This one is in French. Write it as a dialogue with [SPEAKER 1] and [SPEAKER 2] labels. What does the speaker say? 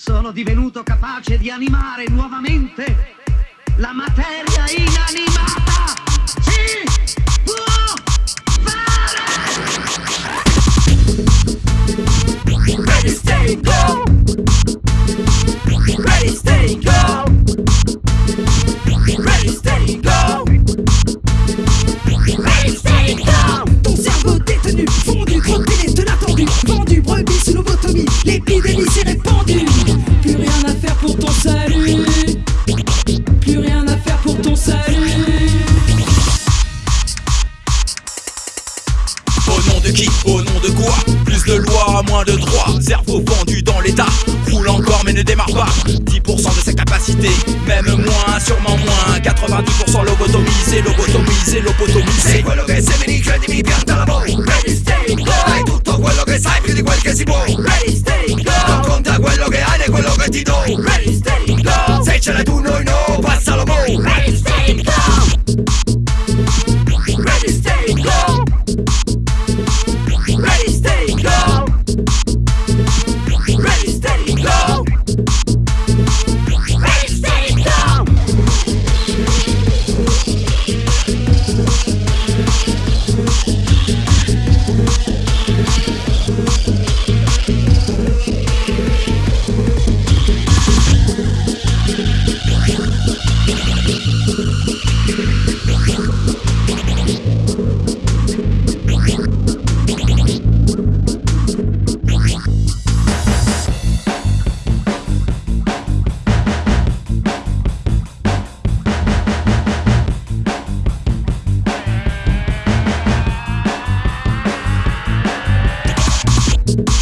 [SPEAKER 1] sono divenuto capace di animare nuovamente la materia
[SPEAKER 2] au nom de quoi Plus de lois, moins de droits, cerveau vendu dans l'état, roule encore mais ne démarre pas, 10% de sa capacité, même moins, sûrement moins, 90% lobotomisé, lobotomisé, lobotomisé.
[SPEAKER 3] C'est Thank